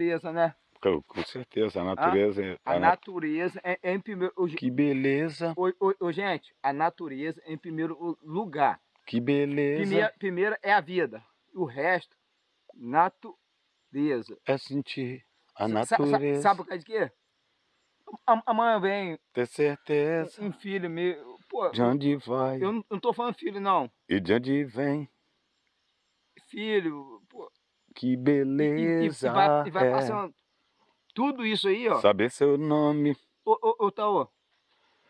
Beleza, né? Com, com certeza, a natureza... é- A a na- natureza é, é em primeiro... Que beleza, ô, ô, ô, gente, a natureza é em primeiro lugar. que beleza. Primeiro, primeiro é a vida. O resto, natureza. É sentir a Sa- sa- natureza. sabe por causa de quê? A- Amanhã vem Ter certeza um filho meu. Pô, de onde vai eu não, não tô falando filho, não. e de onde vem. Filho. Que E, e- e- beleza. e vai, e vai é. passando. Tudo isso aí, ó. Saber seu nome, Ô, ô, ô Taô.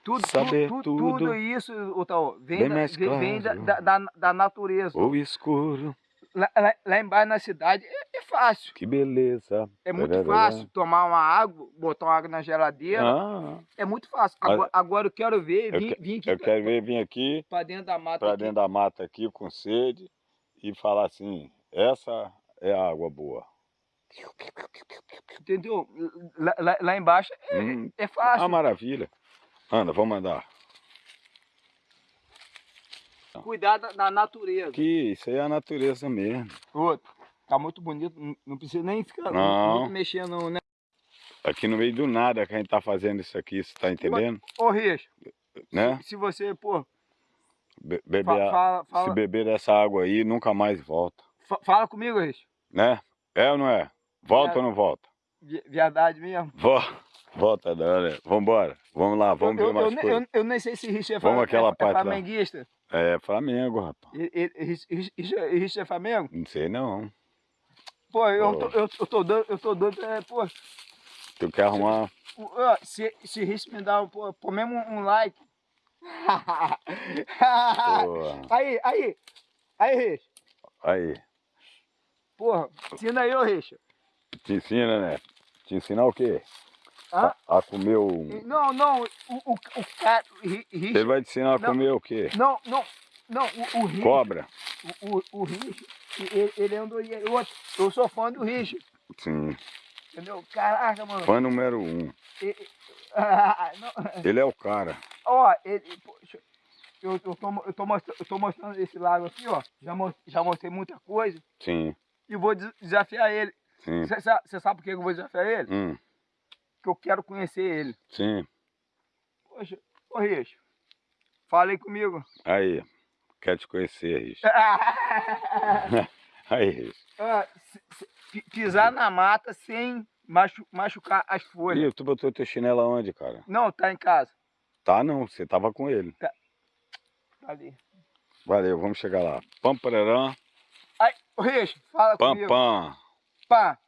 Tudo, tu- Saber tu- tudo. tudo isso, ô Taô, vem, da, mais vem, da, claro. da, da, natureza. ou escuro. Lá, lá, lá embaixo na cidade é, é fácil. Que beleza. É muito fácil tomar uma água, botar uma água na geladeira. Ah, É muito fácil. Agora, agora eu quero ver, vim, vim aqui eu pra- quero ver vir aqui pra dentro da mata. para dentro da mata aqui com sede e falar assim, essa é água boa. Entendeu? Lá, lá- lá embaixo é, Hum, é fácil. ah, maravilha. Anda, vamos andar. Cuidar da, da natureza. Que isso aí é a natureza mesmo. Outro. Tá muito bonito. não- precisa nem ficar Não. muito mexendo, né? Aqui no meio do nada que a gente tá fazendo isso aqui, você tá entendendo? Ô, Richo, Né? se você, pô, Be- beber fa- a- fala, Se fala, beber dessa água aí, nunca mais volta. fa- fala comigo, Richo. Né? É ou não é? Volta É. ou não volta? Verdade mesmo. Vo- Volta, não, né? Vambora. Vamos lá, vamos eu, ver eu, mais eu, coisas. eu, eu nem sei se Richo é, Vamos àquela é, é parte lá. flamenguista. É Flamengo, rapaz. Richo é Flamengo? Não sei não. Pô, eu, Pô. tô, eu, eu tô doido, eu tô doido, é, pô, Tu quer arrumar. ó, se, se Richo me dá, pô, pô mesmo um, um like. Aí, aí, aí, Richo. aí. Porra, ensina aí, ô Richo. Te ensina, né? Te ensinar o quê? Hã? A, a comer o. Não, não, o, o, o cara, Ele vai te ensinar a Não. comer o quê? não, não, não, o, o Richo, Cobra? o, o, o Richo, ele, ele andou, e outro, eu sou fã do Richo, Sim. entendeu? Caraca, mano. Fã número um. Ele- ah, Ele é o cara. Ó, ele, poxa, eu, eu, tô, eu, tô mostrando, eu tô mostrando esse lago aqui, ó, já, já mostrei muita coisa, Sim, e vou des- desafiar ele. Você sabe, por que eu vou desafiar ele? Hum, Que eu quero conhecer ele. sim. Poxa, ô Richo, fala aí comigo. Aí. Quer te conhecer, Rich. Aí, Rich. Ah, pisar na mata sem machu- machucar as folhas. Tu botou teu chinelo aonde, cara? Não, tá em casa. Tá não, você tava com ele. Tá ali. Valeu, vamos chegar lá. Pam, pararã, Aí, ô Richo, fala pam, comigo. pam. Pá.